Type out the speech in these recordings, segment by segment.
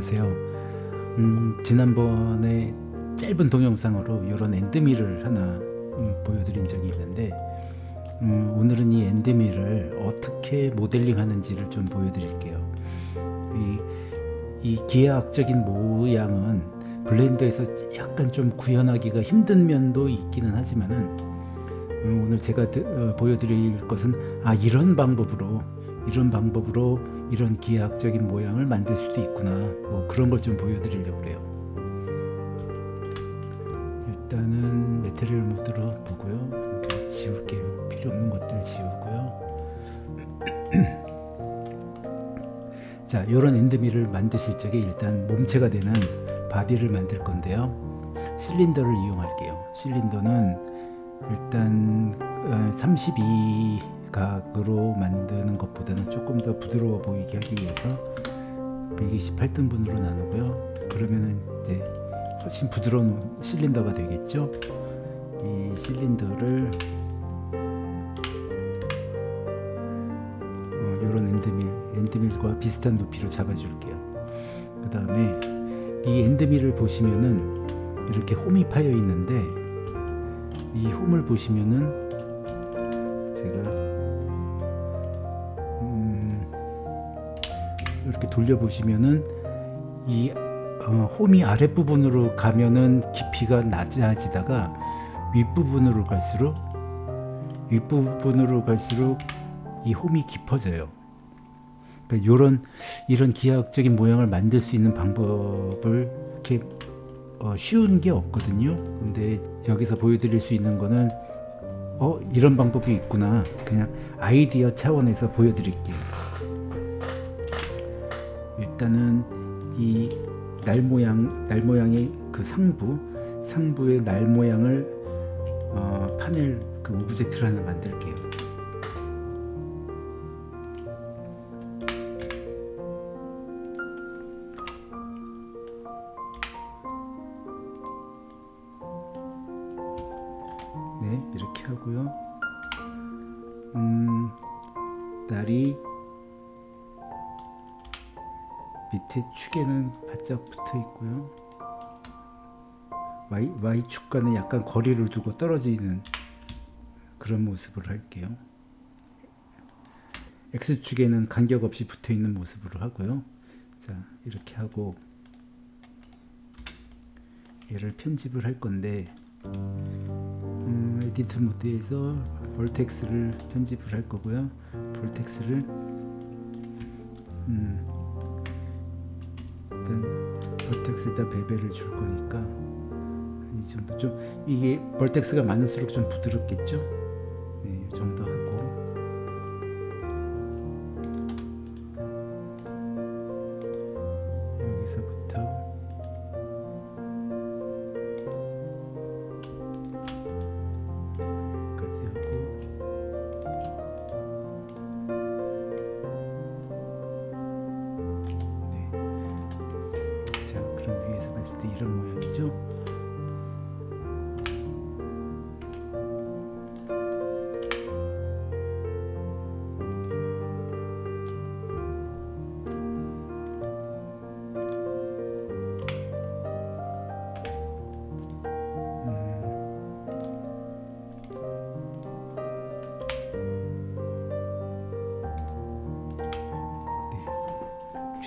네 안녕하세요. 음, 지난번에 짧은 동영상으로 이런 엔드밀을 하나 음, 보여드린 적이 있는데 음, 오늘은 이 엔드밀을 어떻게 모델링 하는지를 좀 보여드릴게요. 이, 이 기하학적인 모양은 블렌더에서 약간 좀 구현하기가 힘든 면도 있기는 하지만은 음, 오늘 제가 드, 어, 보여드릴 것은 아 이런 방법으로 이런 방법으로 이런 기하학적인 모양을 만들 수도 있구나. 뭐 그런 걸 좀 보여드리려고 그래요. 일단은 material 모드로 보고요. 지울게요. 필요 없는 것들 지우고요. 자 이런 end mill을 만드실 적에 일단 몸체가 되는 body를 만들 건데요. 실린더를 이용할게요. 실린더는 일단 32 각으로 만드는 것보다는 조금 더 부드러워 보이게 하기 위해서 128등분으로 나누고요. 그러면은 이제 훨씬 부드러운 실린더가 되겠죠? 이 실린더를 어, 이런 엔드밀 엔드밀과 비슷한 높이로 잡아줄게요. 그 다음에 이 엔드밀을 보시면은 이렇게 홈이 파여 있는데 이 홈을 보시면은 제가 이렇게 돌려 보시면은 이 어, 홈이 아랫부분으로 가면은 깊이가 낮아지다가 윗부분으로 갈수록 윗부분으로 갈수록 이 홈이 깊어져요. 그러니까 이런 이런 기하학적인 모양을 만들 수 있는 방법을 이렇게 어, 쉬운 게 없거든요. 근데 여기서 보여드릴 수 있는 거는 어 이런 방법이 있구나. 그냥 아이디어 차원에서 보여드릴게요. 일단은 이 날 모양 날 모양의 그 상부 상부의 날 모양을 어, 파넬 그 object를 하나 만들게요. 네 이렇게 하고요 음 날이 밑에 축에는 바짝 붙어 있고요. y, Y축과는 약간 거리를 두고 떨어지는 그런 모습으로 할게요. X축에는 간격 없이 붙어 있는 모습으로 하고요. 자 이렇게 하고 얘를 편집을 할 건데 음, 에디터 모드에서 볼텍스를 편집을 할 거고요. 볼텍스를 음, 일단 볼텍스에다 베벨을 줄 거니까 이 정도. 좀 이게 볼텍스가 많을수록 좀 부드럽겠죠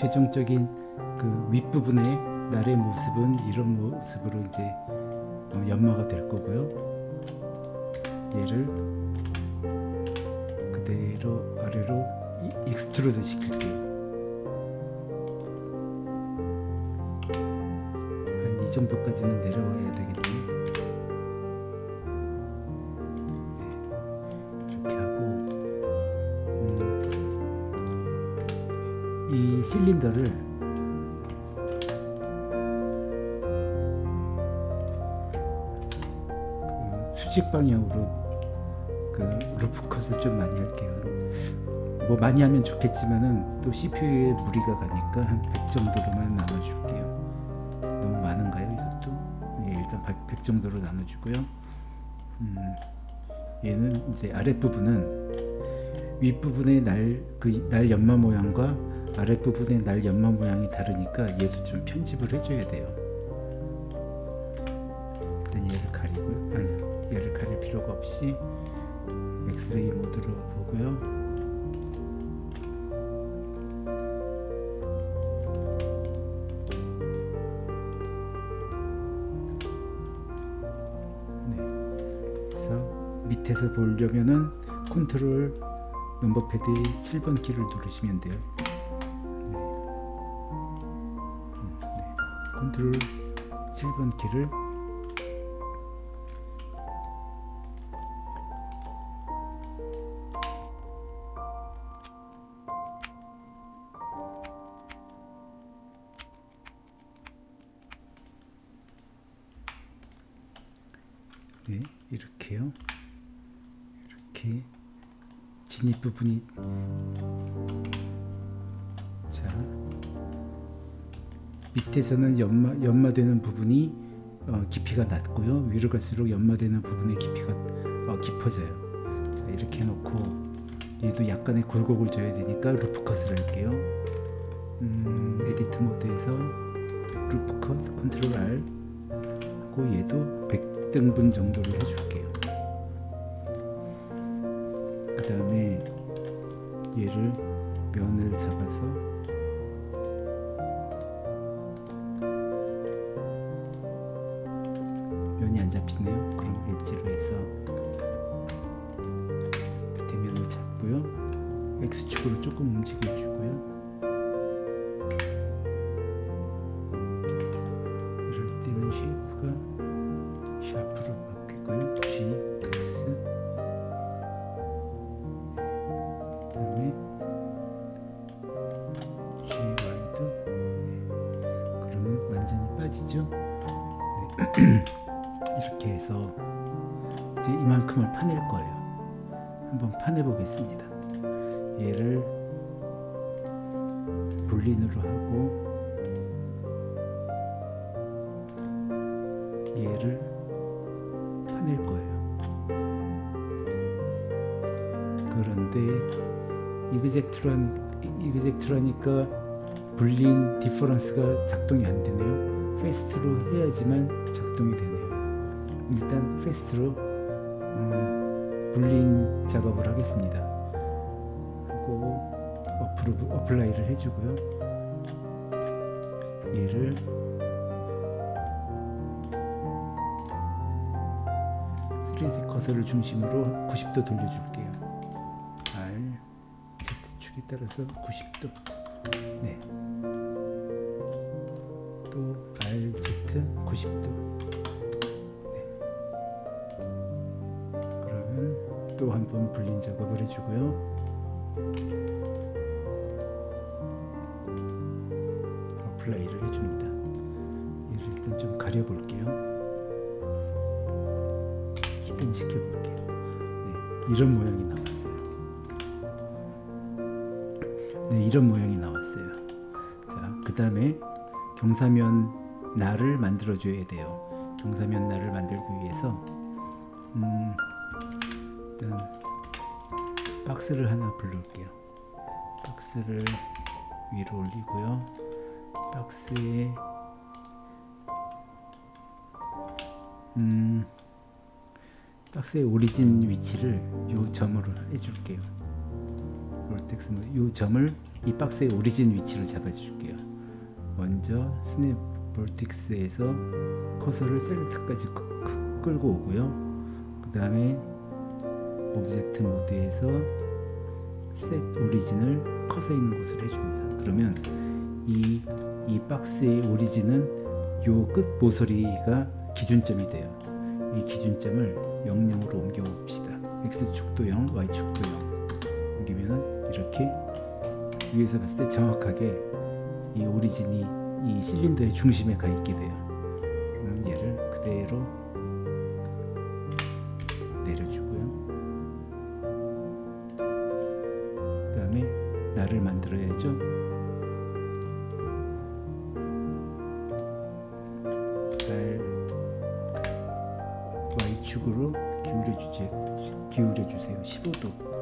최종적인 그 윗부분의 날의 모습은 이런 모습으로 이제 어, 연마가 될 거고요. 얘를 그대로 아래로 이- extrude 시킬게요. 한 이 정도까지는 내려와야 되겠네요. 실린더를 그 수직 방향으로 그 루프 컷을 좀 많이 할게요. 뭐 많이 하면 좋겠지만은 또 CPU에 무리가 가니까 한 100 정도로만 나눠줄게요. 너무 많은가요 이것도? 예, 일단 100, 100 정도로 나눠주고요. 음, 얘는 이제 아랫부분은 윗부분의 날, 그 날 연마 모양과 아랫부분에 날 연마 모양이 다르니까 얘도 좀 편집을 해줘야 돼요 일단 얘를 가리고요 아니 얘를 가릴 필요가 없이 엑스레이 모드로 보고요 네. 밑에서 보려면은 컨트롤 넘버 패드의 7번 키를 누르시면 돼요. 네. 컨트롤 7번 키를 네, 이렇게요. 이렇게 진입 부분이 밑에서는 연마 연마되는 부분이 어, 깊이가 낮고요. 위로 갈수록 연마되는 부분의 깊이가 어, 깊어져요. 자, 이렇게 해놓고 얘도 약간의 굴곡을 줘야 되니까 loop cut을 할게요. 음, edit 모드에서 루프 컷 컨트롤 R 하고 얘도 100등분 정도를 해줄게요. 그 다음에 얘를 이렇게 해서 이제 이만큼을 파낼 거예요. 한번 파내 보겠습니다. 얘를 볼린으로 하고 얘를 파낼 거예요. 그런데 이그젝트란 이그젝트라니까 boolean difference가 작동이 안 되네요. fast로 해야지만 작동이 되네요. 일단 fast로 음, boolean 작업을 하겠습니다. 하고 approve, apply를 해주고요. 얘를 3D 커서를 중심으로 90도 돌려줄게요. R, Z축에 따라서 90도. 불린 작업을 해주고요. 어플라이를 해줍니다. 얘를 일단 좀 가려볼게요. 히든 시켜볼게요. 네, 이런 모양이 나왔어요. 네, 이런 모양이 나왔어요. 자, 그 다음에 경사면 날을 만들어줘야 돼요. 경사면 날을 만들기 위해서 음, 일단 박스를 하나 불러올게요. 박스를 위로 올리고요. 박스에 음, 박스의 origin 위치를 요 점으로 해줄게요. vertex 요 점을 이 박스의 origin 위치로 잡아줄게요. 먼저 snap vertex에서 커서를 select까지 끌고 오고요. 그 다음에 object 모드에서 set origin을 커서 있는 곳을 해줍니다. 그러면 이, 이 박스의 오리진은 요 끝 모서리가 기준점이 돼요. 이 기준점을 00으로 옮겨 봅시다. X축도 0, Y축도 0 옮기면은 이렇게 위에서 봤을 때 정확하게 이 오리진이 이 실린더의 중심에 가 있게 돼요. 그럼 얘를 그대로 만들어야죠. 날 Y축으로. 기울여 주세요. 15도.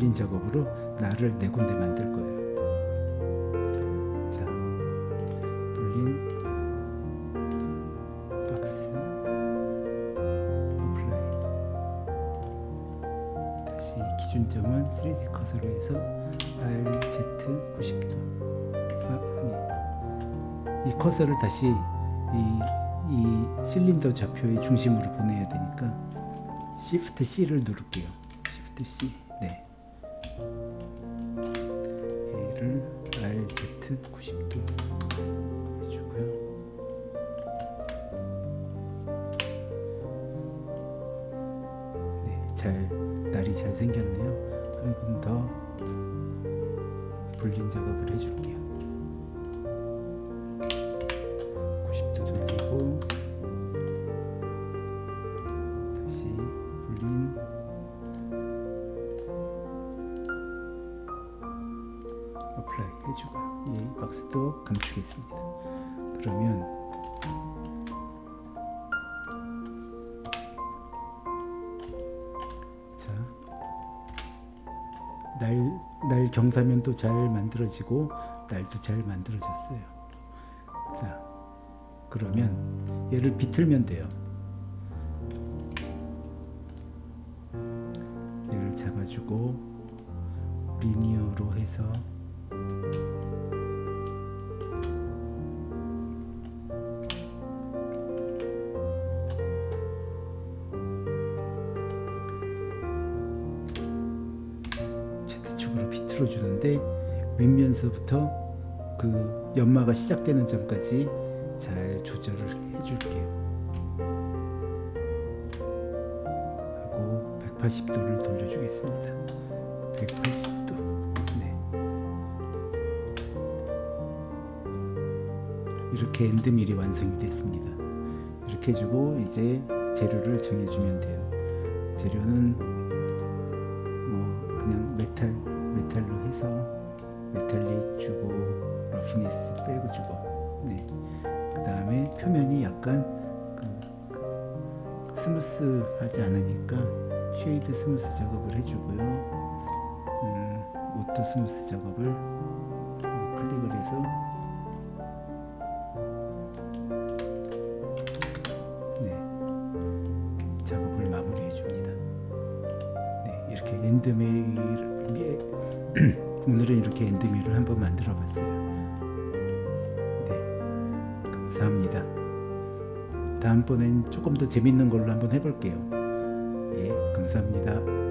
boolean 작업으로 날을 네 군데 만들 거예요. 자, boolean 박스 apply. 다시 기준점은 3D 커서로 해서 RZ 90도. 아, 아니. 이 커서를 다시 이, 이 실린더 좌표의 중심으로 보내야 되니까 Shift C를 누를게요. Shift C 90도 해주고요 네, 잘 날이 잘 생겼네요. 한 번 더 불린 작업을 해줄게요. 90도 돌리고 다시 boolean apply 해주고요. 이 박스도 감추겠습니다. 그러면 자, 날, 날 경사면도 잘 만들어지고 날도 잘 만들어졌어요. 자, 그러면 얘를 비틀면 돼요. 얘를 잡아주고 리니어로 해서 윗면서부터 그 연마가 시작되는 점까지 잘 조절을 해줄게요. 하고 180도를 돌려주겠습니다. 180도. 네. 이렇게 엔드밀이 완성이 됐습니다. 이렇게 해주고 이제 재료를 정해주면 돼요. 재료는 뭐 그냥 메탈 메탈로 해서 메탈릭 주고 roughness 빼고 주고 네. 그 다음에 표면이 약간 그, 그 스무스 하지 않으니까 shade smooth 작업을 해주고요 음, auto smooth 작업을 어, 클릭을 해서 들어 봤어요. 네, 감사합니다. 다음번엔 조금 더 재밌는 걸로 한번 해볼게요. 예, 감사합니다.